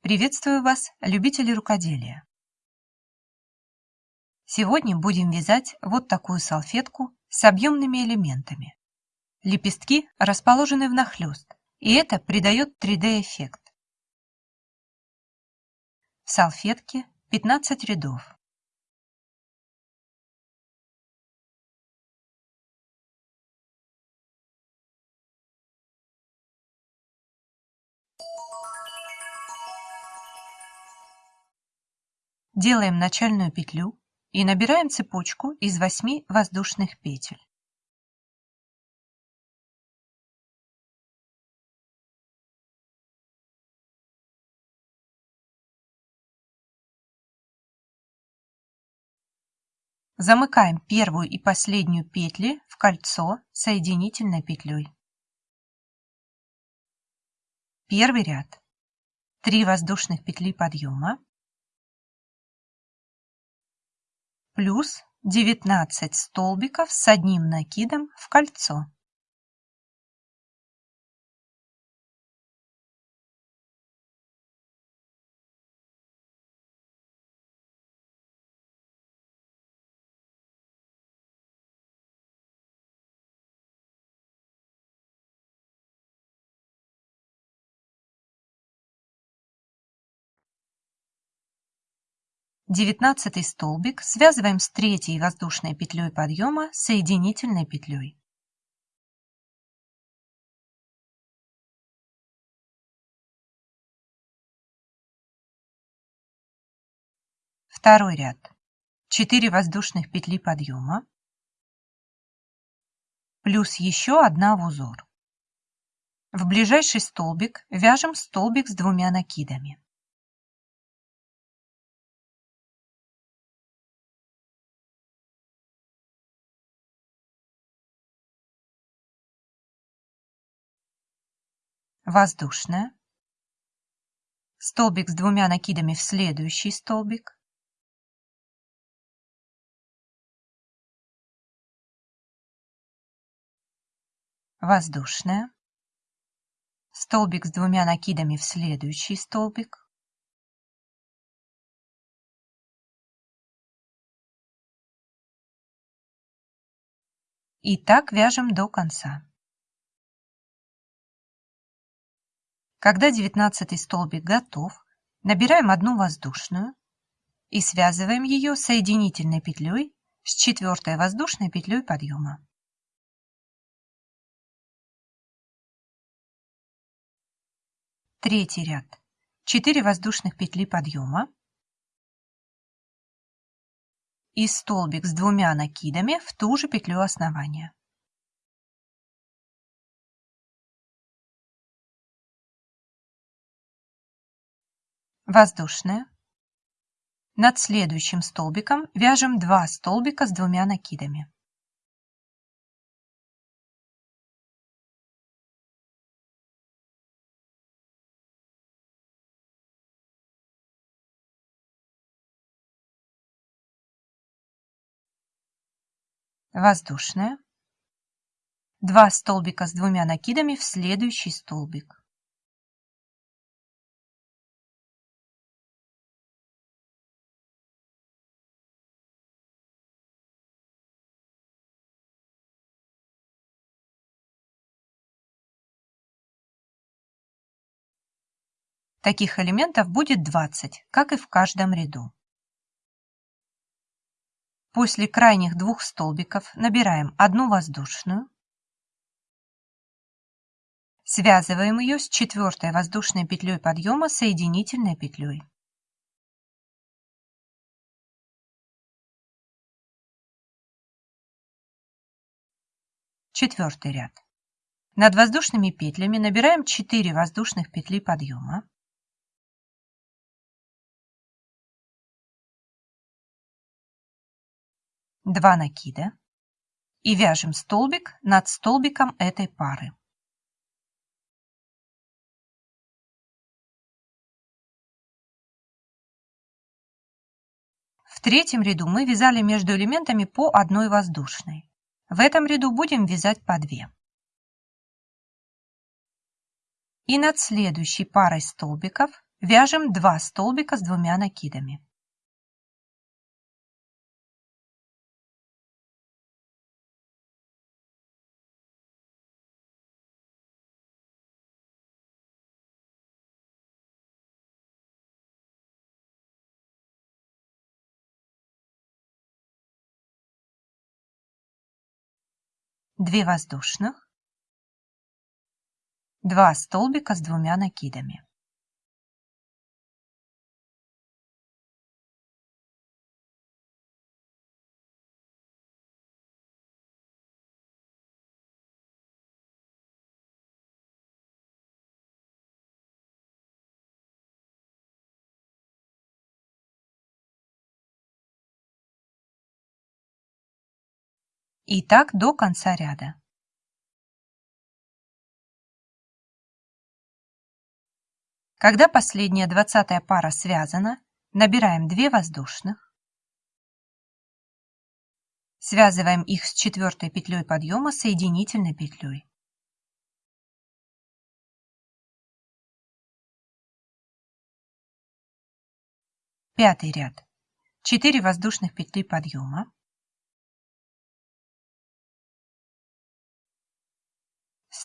Приветствую вас, любители рукоделия! Сегодня будем вязать вот такую салфетку с объемными элементами. Лепестки расположены внахлёст, и это придает 3D-эффект. В салфетке 15 рядов. Делаем начальную петлю и набираем цепочку из 8 воздушных петель. Замыкаем первую и последнюю петли в кольцо соединительной петлей. Первый ряд. 3 воздушных петли подъема. Плюс 19 столбиков с одним накидом в кольцо. Девятнадцатый столбик связываем с третьей воздушной петлей подъема соединительной петлей. Второй ряд. 4 воздушных петли подъема плюс еще одна в узор. В ближайший столбик вяжем столбик с двумя накидами. Воздушная, столбик с двумя накидами в следующий столбик, воздушная, столбик с двумя накидами в следующий столбик, и так вяжем до конца. Когда девятнадцатый столбик готов, набираем одну воздушную и связываем ее соединительной петлей с четвертой воздушной петлей подъема. Третий ряд. 4 воздушных петли подъема и столбик с двумя накидами в ту же петлю основания. Воздушная. Над следующим столбиком вяжем 2 столбика с двумя накидами. Воздушная. 2 столбика с двумя накидами в следующий столбик. Таких элементов будет 20, как и в каждом ряду. После крайних двух столбиков набираем одну воздушную, связываем ее с четвертой воздушной петлей подъема соединительной петлей. Четвертый ряд. Над воздушными петлями набираем 4 воздушных петли подъема, два накида и вяжем столбик над столбиком этой пары. В третьем ряду мы вязали между элементами по одной воздушной. В этом ряду будем вязать по две. И над следующей парой столбиков Вяжем 2 столбика с двумя накидами. Две воздушных, два столбика с двумя накидами. И так до конца ряда. Когда последняя двадцатая пара связана, набираем 2 воздушных, связываем их с четвертой петлей подъема соединительной петлей. Пятый ряд. 4 воздушных петли подъема,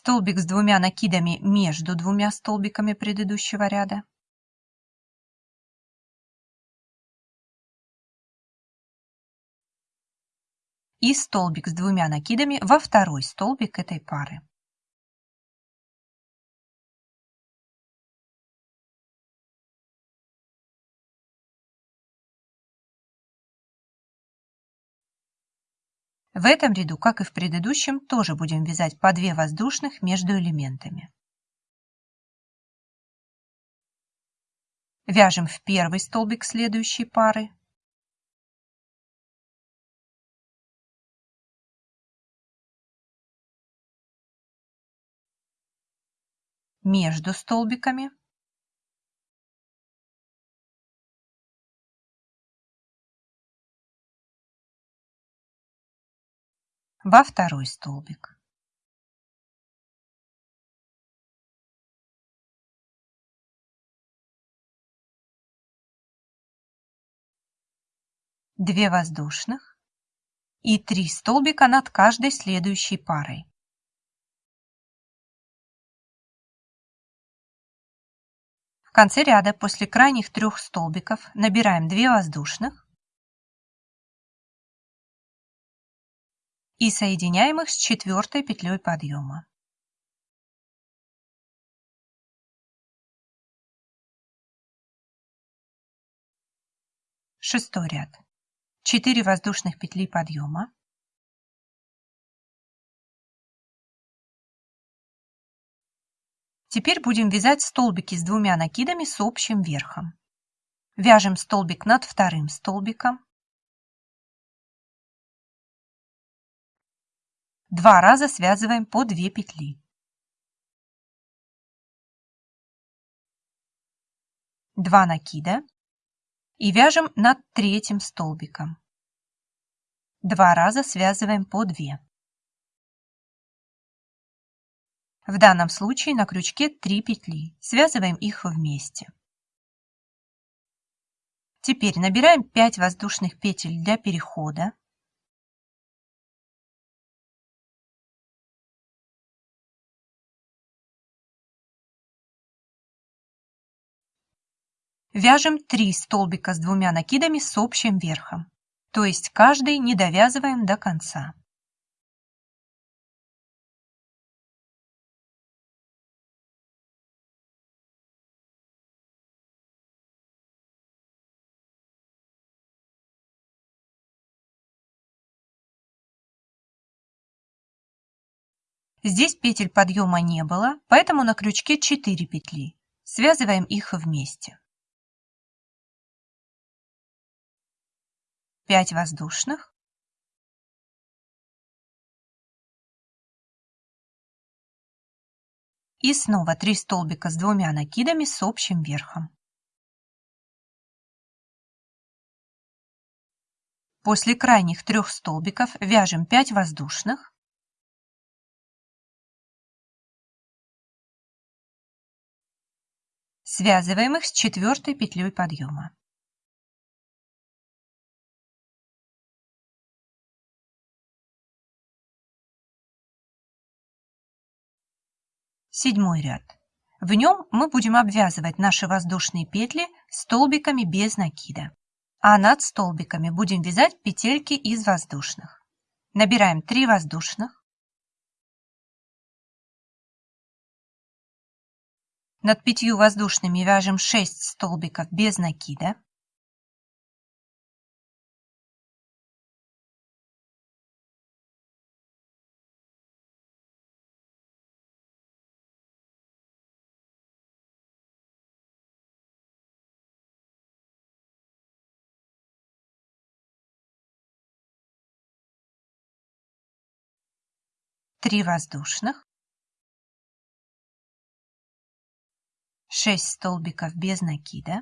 столбик с двумя накидами между двумя столбиками предыдущего ряда, и столбик с двумя накидами во второй столбик этой пары. В этом ряду, как и в предыдущем, тоже будем вязать по 2 воздушных между элементами. Вяжем в первый столбик следующей пары. Между столбиками. Во второй столбик. Две воздушных и три столбика над каждой следующей парой. В конце ряда после крайних трех столбиков набираем 2 воздушных и соединяем их с четвертой петлей подъема. Шестой ряд. 4 воздушных петли подъема. Теперь будем вязать столбики с двумя накидами с общим верхом. Вяжем столбик над вторым столбиком, Два раза связываем по 2 петли. Два накида и вяжем над третьим столбиком. Два раза связываем по 2. В данном случае на крючке 3 петли. Связываем их вместе. Теперь набираем 5 воздушных петель для перехода. Вяжем 3 столбика с двумя накидами с общим верхом, то есть каждый не довязываем до конца. Здесь петель подъема не было, поэтому на крючке 4 петли. Связываем их вместе. 5 воздушных, и снова 3 столбика с двумя накидами с общим верхом. После крайних трех столбиков вяжем 5 воздушных, Связываем их с четвертой петлей подъема. Седьмой ряд. В нем мы будем обвязывать наши воздушные петли столбиками без накида, а над столбиками будем вязать петельки из воздушных. Набираем 3 воздушных, Над пятью воздушными вяжем 6 столбиков без накида. Три воздушных. 6 столбиков без накида.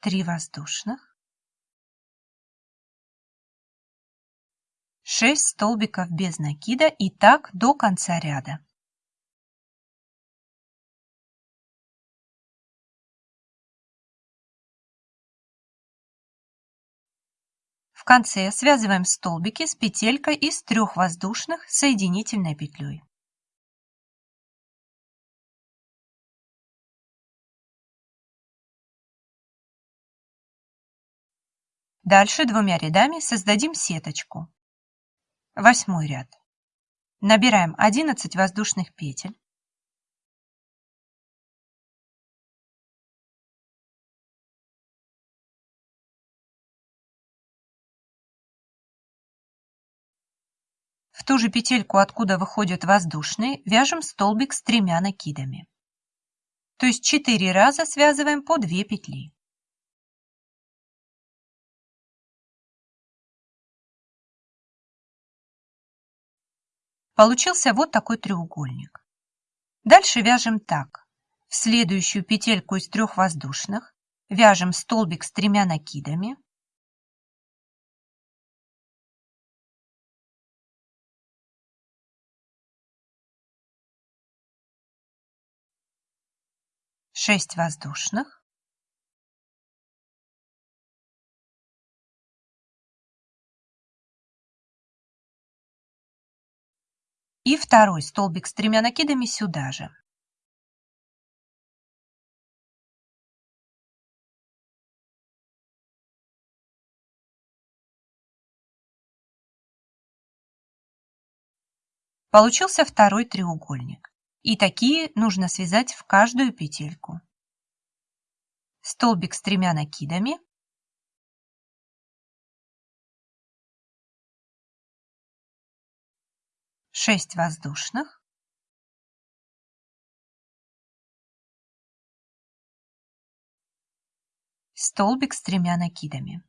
Три воздушных. 6 столбиков без накида и так до конца ряда. В конце связываем столбики с петелькой из трех воздушных соединительной петлей. Дальше двумя рядами создадим сеточку. Восьмой ряд. Набираем 11 воздушных петель. В ту же петельку, откуда выходят воздушные, вяжем столбик с тремя накидами. То есть 4 раза связываем по 2 петли. Получился вот такой треугольник. Дальше вяжем так. В следующую петельку из трех воздушных вяжем столбик с тремя накидами. Шесть воздушных. И второй столбик с тремя накидами сюда же. Получился второй треугольник. И такие нужно связать в каждую петельку. Столбик с тремя накидами 6 воздушных, столбик с тремя накидами.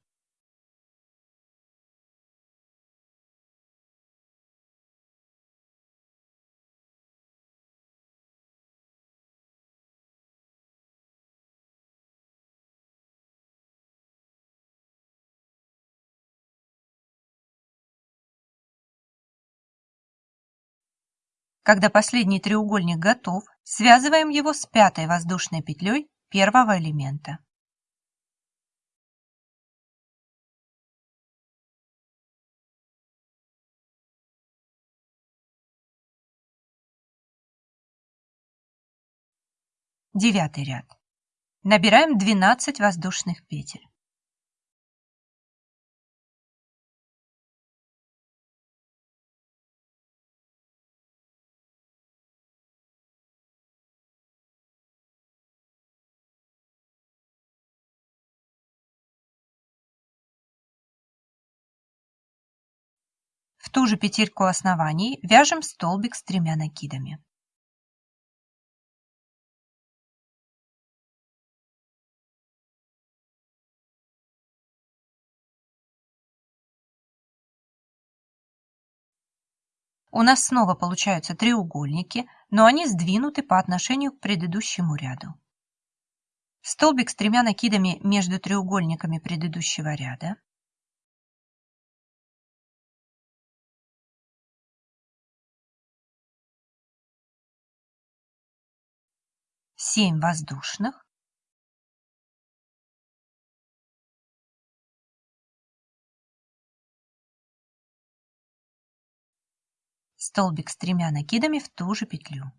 Когда последний треугольник готов, связываем его с пятой воздушной петлей первого элемента. Девятый ряд. Набираем 12 воздушных петель. В ту же петельку оснований вяжем столбик с тремя накидами. у нас снова получаются треугольники, но они сдвинуты по отношению к предыдущему ряду. Столбик с тремя накидами между треугольниками предыдущего ряда. Семь воздушных. столбик с тремя накидами в ту же петлю.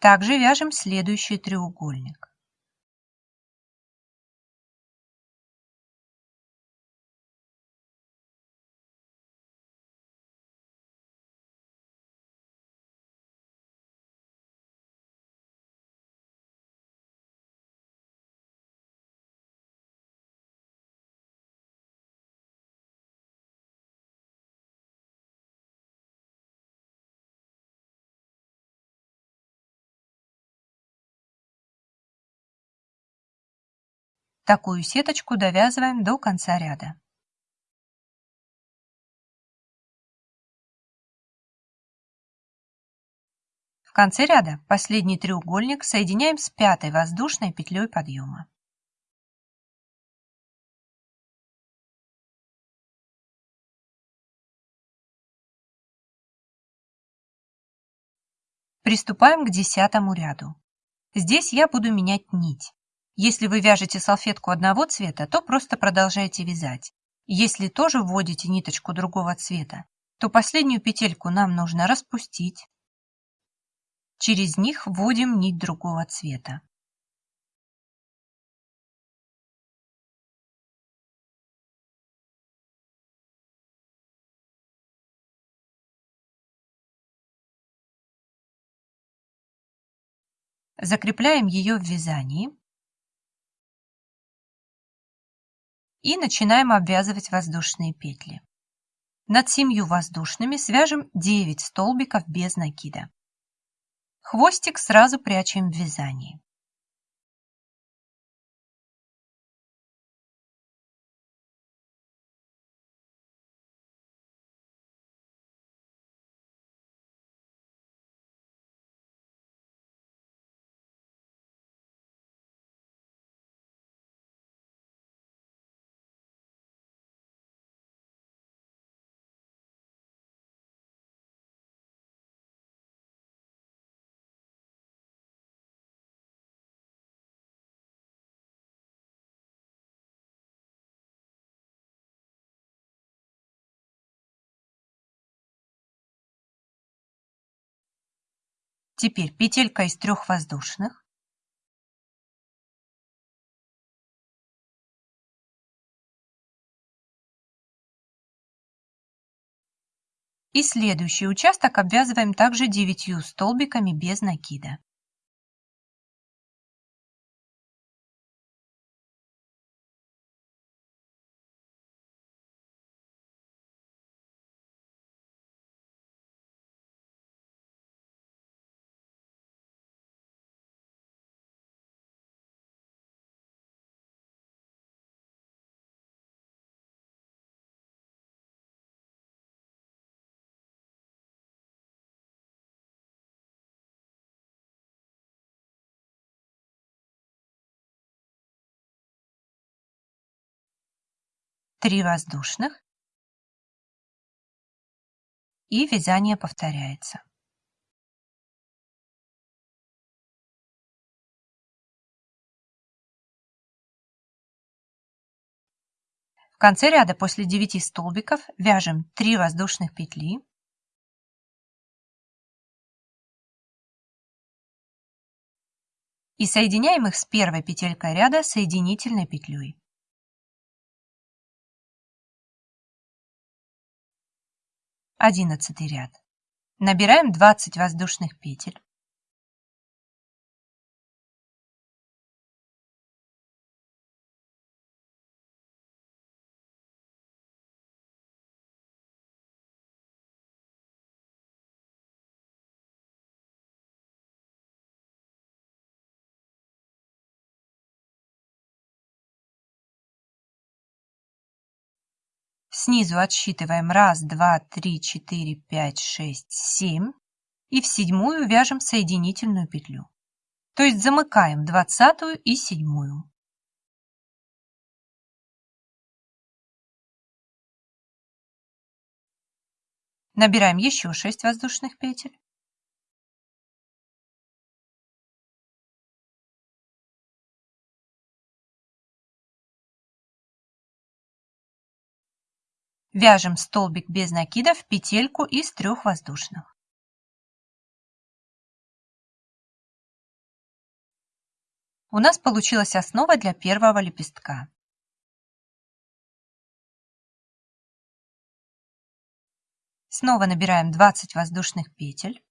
Также вяжем следующий треугольник. Такую сеточку довязываем до конца ряда. В конце ряда последний треугольник соединяем с пятой воздушной петлей подъема. Приступаем к десятому ряду. Здесь я буду менять нить. Если вы вяжете салфетку одного цвета, то просто продолжайте вязать. Если тоже вводите ниточку другого цвета, то последнюю петельку нам нужно распустить. Через них вводим нить другого цвета. Закрепляем ее в вязании. И начинаем обвязывать воздушные петли. Над семью воздушными свяжем 9 столбиков без накида. Хвостик сразу прячем в вязании. Теперь петелька из трех воздушных. И следующий участок обвязываем также 9 столбиками без накида. Три воздушных и вязание повторяется. В конце ряда после 9 столбиков вяжем 3 воздушных петли и соединяем их с первой петелькой ряда соединительной петлей. Одиннадцатый ряд. Набираем 20 воздушных петель. Снизу отсчитываем 1, 2, 3, 4, 5, 6, 7 и в седьмую вяжем соединительную петлю. То есть замыкаем двадцатую и седьмую. Набираем еще 6 воздушных петель. Вяжем столбик без накида в петельку из трех воздушных. У нас получилась основа для первого лепестка. Снова набираем 20 воздушных петель.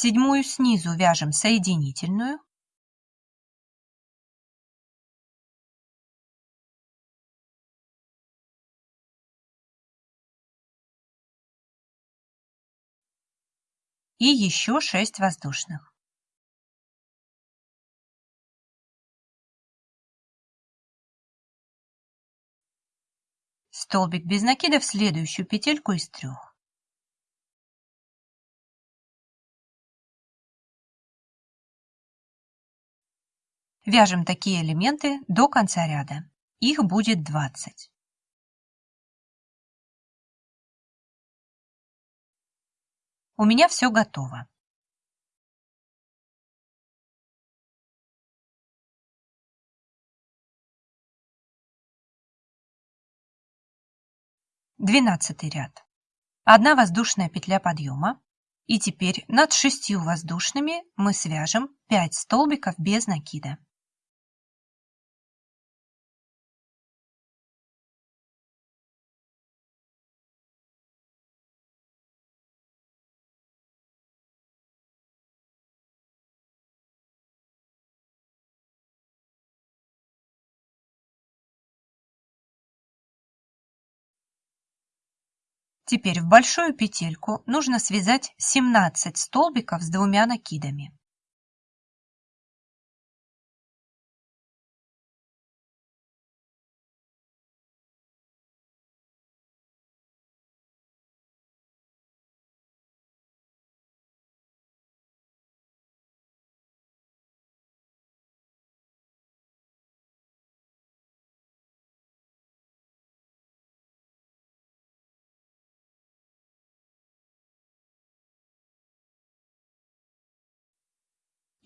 Седьмую снизу вяжем соединительную. И еще 6 воздушных. Столбик без накида в следующую петельку из трех. Вяжем такие элементы до конца ряда. Их будет 20. У меня все готово. Двенадцатый ряд. Одна воздушная петля подъема. И теперь над шестью воздушными мы свяжем 5 столбиков без накида. Теперь в большую петельку нужно связать 17 столбиков с двумя накидами.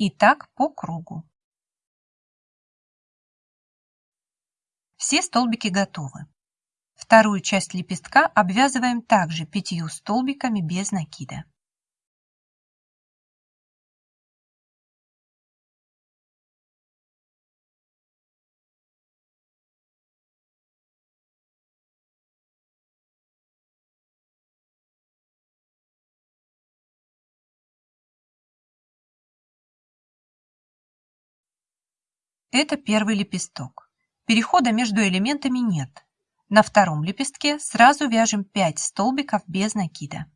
И так по кругу. Все столбики готовы. Вторую часть лепестка обвязываем также пятью столбиками без накида. Это первый лепесток. Перехода между элементами нет. На втором лепестке сразу вяжем 5 столбиков без накида.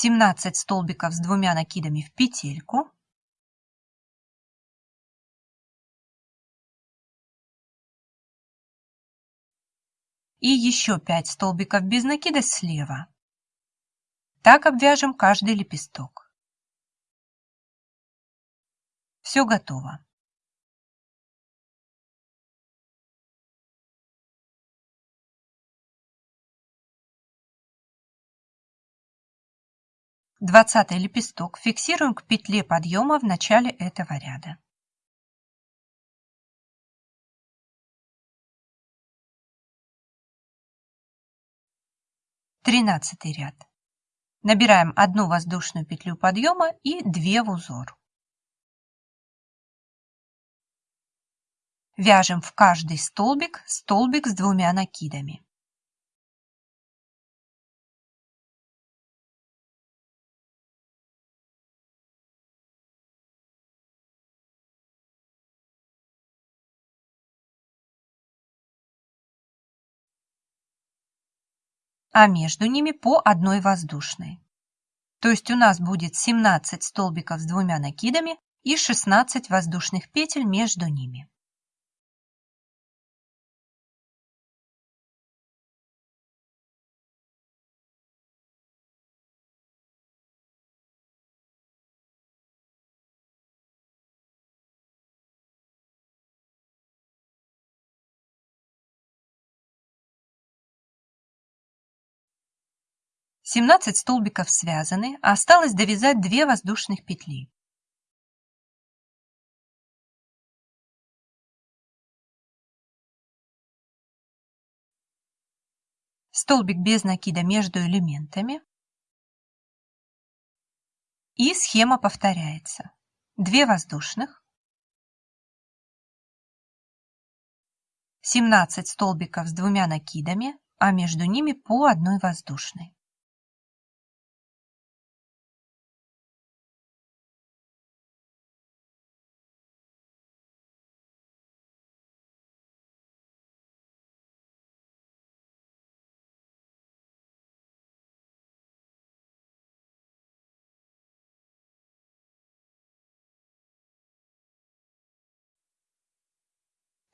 Семнадцать столбиков с двумя накидами в петельку. И еще 5 столбиков без накида слева. Так обвяжем каждый лепесток. Все готово. 20 лепесток фиксируем к петле подъема в начале этого ряда. Тринадцатый ряд. Набираем одну воздушную петлю подъема и 2 в узор. Вяжем в каждый столбик столбик с двумя накидами. А между ними по одной воздушной. То есть у нас будет 17 столбиков с двумя накидами и 16 воздушных петель между ними. Семнадцать столбиков связаны, осталось довязать две воздушных петли. Столбик без накида между элементами. И схема повторяется. Две воздушных. 17 столбиков с двумя накидами, а между ними по одной воздушной.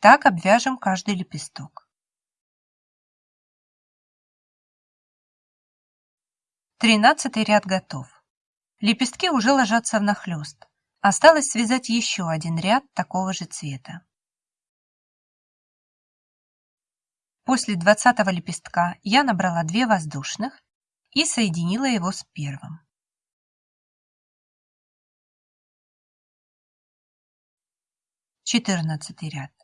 Так обвяжем каждый лепесток. Тринадцатый ряд готов. Лепестки уже ложатся внахлёст. Осталось связать еще один ряд такого же цвета. После двадцатого лепестка я набрала 2 воздушных и соединила его с первым. Четырнадцатый ряд.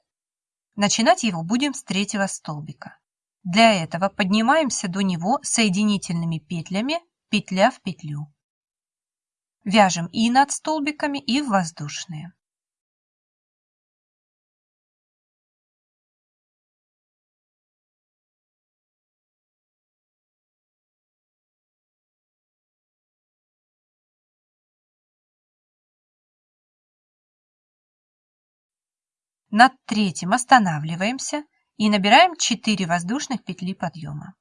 Начинать его будем с третьего столбика. Для этого поднимаемся до него соединительными петлями петля в петлю. Вяжем и над столбиками, и в воздушные. Над третьим останавливаемся и набираем 4 воздушных петли подъема.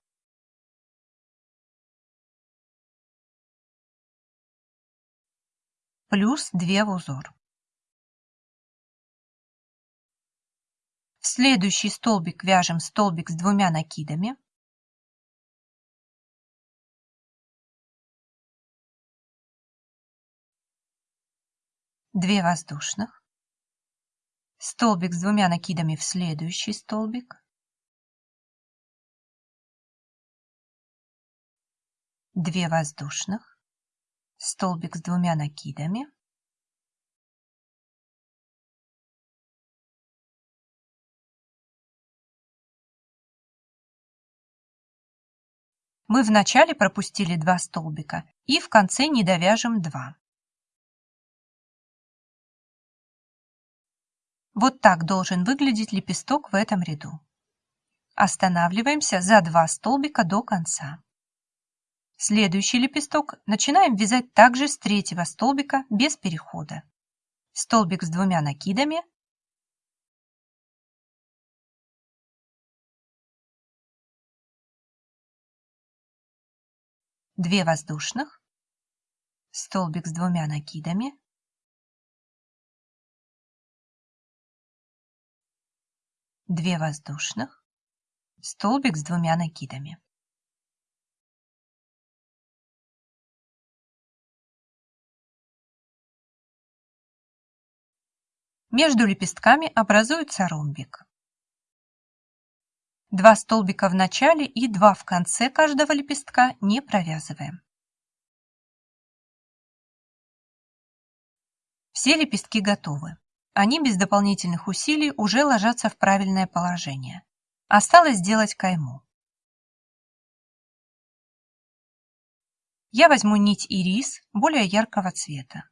Плюс 2 в узор. В следующий столбик вяжем столбик с двумя накидами. Две воздушных столбик с двумя накидами в следующий столбик, две воздушных, столбик с двумя накидами, Мы вначале пропустили два столбика и в конце не довяжем два. Вот так должен выглядеть лепесток в этом ряду. Останавливаемся за два столбика до конца. Следующий лепесток начинаем вязать также с третьего столбика без перехода. Столбик с двумя накидами. Две воздушных. Столбик с двумя накидами. 2 воздушных, столбик с двумя накидами. Между лепестками образуется ромбик. Два столбика в начале и два в конце каждого лепестка не провязываем. Все лепестки готовы. Они без дополнительных усилий уже ложатся в правильное положение. Осталось сделать кайму. Я возьму нить ирис более яркого цвета.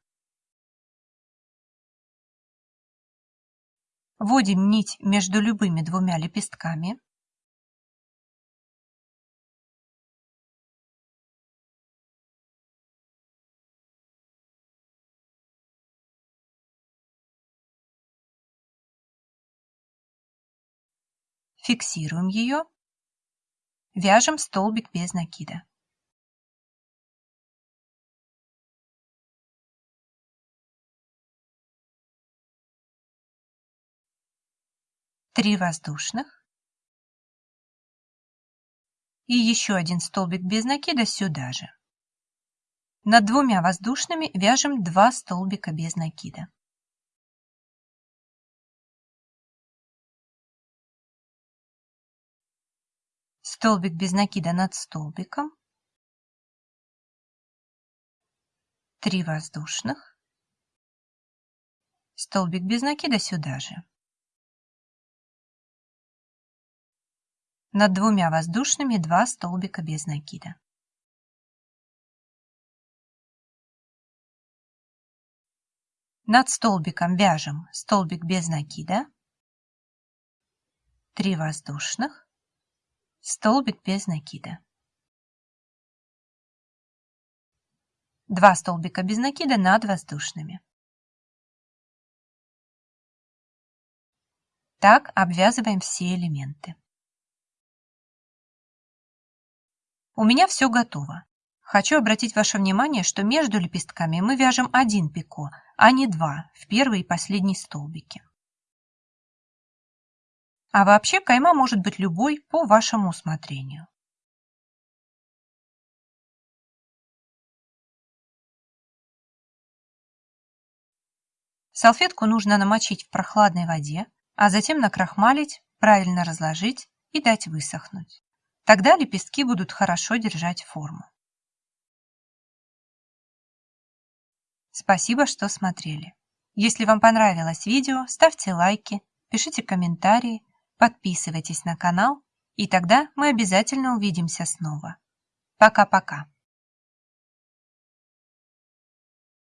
Вводим нить между любыми двумя лепестками. Фиксируем ее. Вяжем столбик без накида. три воздушных и еще один столбик без накида сюда же. Над двумя воздушными вяжем 2 столбика без накида. Столбик без накида над столбиком. 3 воздушных. Столбик без накида сюда же. Над двумя воздушными 2 столбика без накида. Над столбиком вяжем столбик без накида, 3 воздушных, столбик без накида. 2 столбика без накида над воздушными. Так обвязываем все элементы. У меня все готово. Хочу обратить ваше внимание, что между лепестками мы вяжем один пико, а не два в первый и последний столбики. А вообще кайма может быть любой по вашему усмотрению. Салфетку нужно намочить в прохладной воде, а затем накрахмалить, правильно разложить и дать высохнуть. Тогда лепестки будут хорошо держать форму. Спасибо, что смотрели. Если вам понравилось видео, ставьте лайки, пишите комментарии, подписывайтесь на канал, и тогда мы обязательно увидимся снова. Пока-пока.